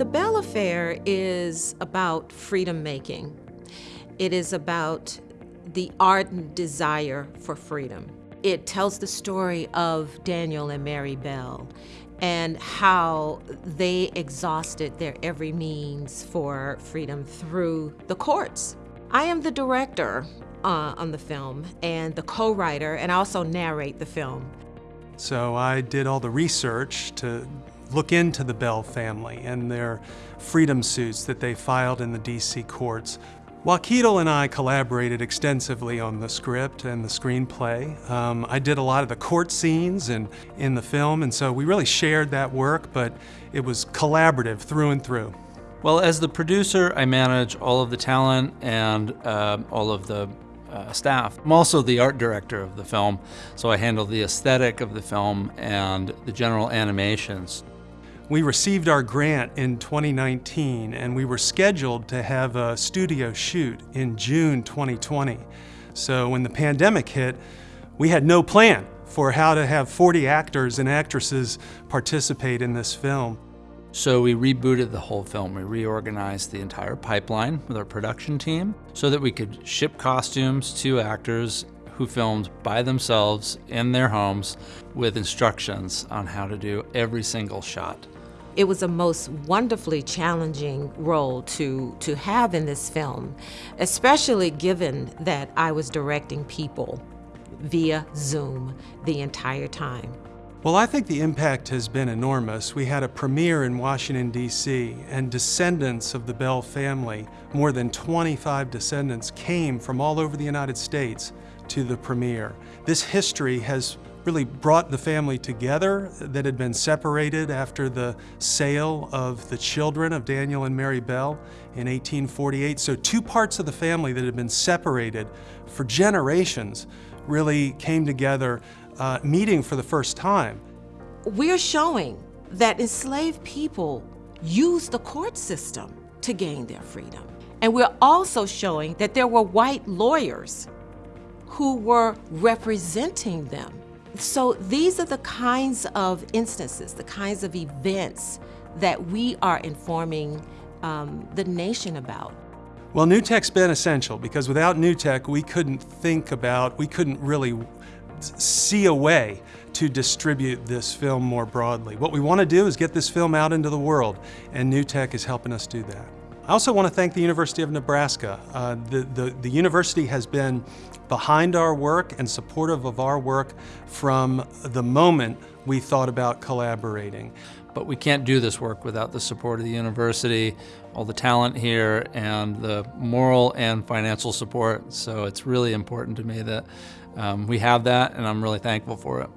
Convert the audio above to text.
The Bell Affair is about freedom making. It is about the ardent desire for freedom. It tells the story of Daniel and Mary Bell and how they exhausted their every means for freedom through the courts. I am the director uh, on the film and the co-writer and I also narrate the film. So I did all the research to look into the Bell family and their freedom suits that they filed in the DC courts. Kwakiutl and I collaborated extensively on the script and the screenplay. Um, I did a lot of the court scenes and in the film, and so we really shared that work, but it was collaborative through and through. Well, as the producer, I manage all of the talent and uh, all of the uh, staff. I'm also the art director of the film, so I handle the aesthetic of the film and the general animations. We received our grant in 2019 and we were scheduled to have a studio shoot in June 2020. So when the pandemic hit, we had no plan for how to have 40 actors and actresses participate in this film. So we rebooted the whole film. We reorganized the entire pipeline with our production team so that we could ship costumes to actors who filmed by themselves in their homes with instructions on how to do every single shot. It was a most wonderfully challenging role to, to have in this film, especially given that I was directing people via Zoom the entire time. Well, I think the impact has been enormous. We had a premiere in Washington, D.C., and descendants of the Bell family, more than 25 descendants, came from all over the United States to the premiere. This history has really brought the family together that had been separated after the sale of the children of Daniel and Mary Bell in 1848. So two parts of the family that had been separated for generations really came together, uh, meeting for the first time. We're showing that enslaved people use the court system to gain their freedom. And we're also showing that there were white lawyers who were representing them so these are the kinds of instances, the kinds of events that we are informing um, the nation about. Well, NUtech's been essential because without NUtech, we couldn't think about, we couldn't really see a way to distribute this film more broadly. What we want to do is get this film out into the world, and NUtech is helping us do that. I also want to thank the University of Nebraska. Uh, the, the, the university has been behind our work and supportive of our work from the moment we thought about collaborating. But we can't do this work without the support of the university, all the talent here, and the moral and financial support. So it's really important to me that um, we have that, and I'm really thankful for it.